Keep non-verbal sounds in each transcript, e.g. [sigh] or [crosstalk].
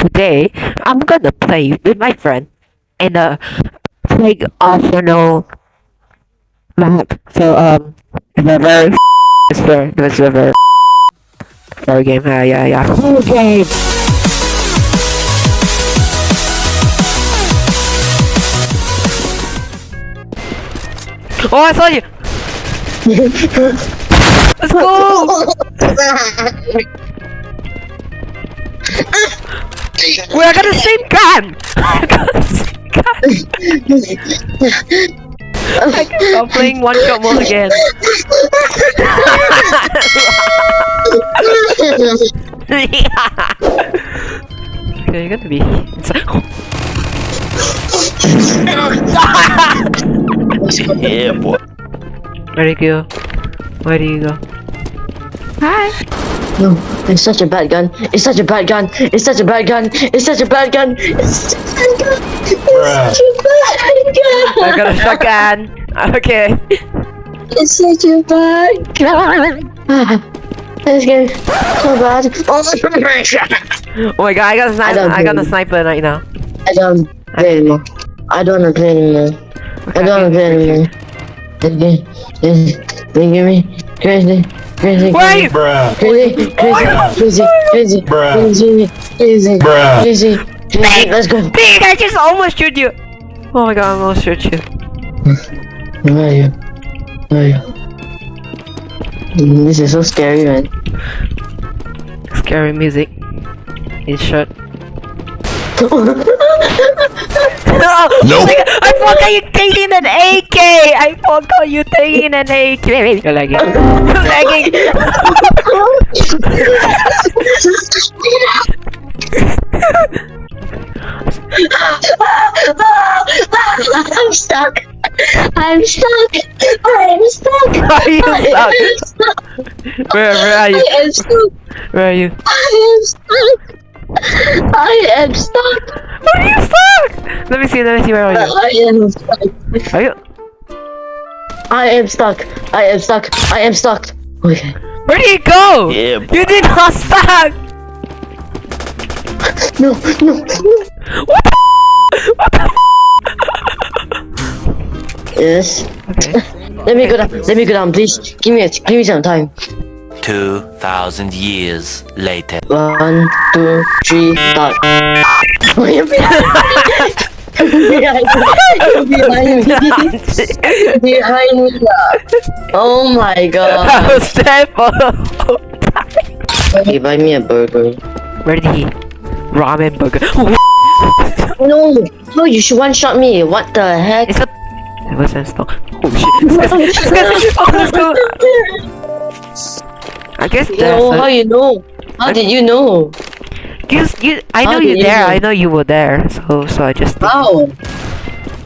today I'm gonna play with my friend in a plague optional map. So um, it's a very [laughs] it's very a very [laughs] very game. Yeah, yeah, yeah. Whole game. Oh, I saw you. [laughs] Let's go. We are got the [laughs] same gun. I got the same gun. I can stop playing one shot mode again. [laughs] okay, you're gonna be inside. [laughs] yeah, boy. Where do you go? Where do you go? Hi. No, it's such a bad gun. It's such a bad gun. It's such a bad gun. It's such a bad gun. It's such a bad gun. It's such a bad gun. I got a shotgun. [laughs] Okay. It's such a bad gun. Ah, This game so bad. Oh my god, I got a sniper. don't I, got a sniper right now. I don't play anymore. I don't play anymore. I don't wanna play anymore. This game is making me crazy, crazy, Where? Bruh. crazy, crazy, crazy, crazy, crazy, crazy, Bruh. crazy, crazy. Let's go. Big, I just almost shoot you. Oh my god, I almost shoot you. Where are you? Where are you? This is so scary, man. Scary music. In short. Nope. Nope. I forgot you taking an AK. I forgot you taking an AK. You're lagging. You're lagging. I'm stuck. I'm stuck. I'm stuck. Are you I am stuck? stuck. Where, where are you? I you? am stuck. Where are you? I am stuck. I am stuck. Where are you stuck? Let me see. Let me see. Where are you? I am stuck. Are you? I am stuck. I am stuck. I am stuck. Okay. Where did you go? Yeah, boy. You did not stuck. No, no, no. What the? What the? Yes. Okay. Let me go down. Let me go down, please. Give me a, give me some time. 2,000 years later. One, two, three, start. Oh, behind me. Behind me. behind me. Oh my I god. [laughs] was there for the whole time. He buy me a burger. Where did he? Ramen burger. [laughs] No, no, you should one shot me. What the heck? It's a. It was a stop. Oh shit. Let's go. Let's go. Let's go. I guess you there's a... how you know? How I... did you know? Cause, you, I know you there. You? I know you were there. So, so I just. Oh.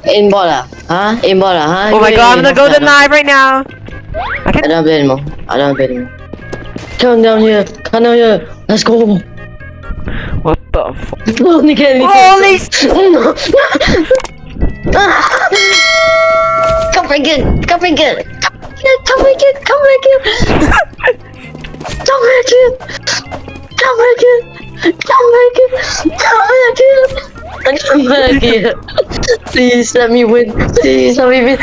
In Bola, huh? In Bola, huh? Oh my god! I'm gonna go to knife right now. I can... I don't have it anymore. I don't have anymore. Come down here. Come down here. Let's go. What the fuck? [laughs] Holy [laughs] shit! Come bring it! Come bring it! Come bring it! Come bring [laughs] it! Don't make it! Don't make it! Don't make it! Don't make it! Don't make it! Please let me win! Please let me win!